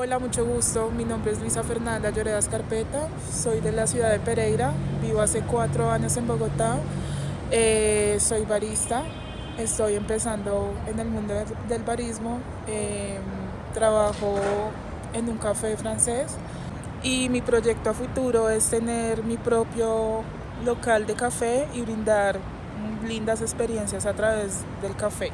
Hola, mucho gusto. Mi nombre es Luisa Fernanda Lloreda Escarpeta. Soy de la ciudad de Pereira. Vivo hace cuatro años en Bogotá. Eh, soy barista. Estoy empezando en el mundo del barismo. Eh, trabajo en un café francés. Y mi proyecto a futuro es tener mi propio local de café y brindar lindas experiencias a través del café.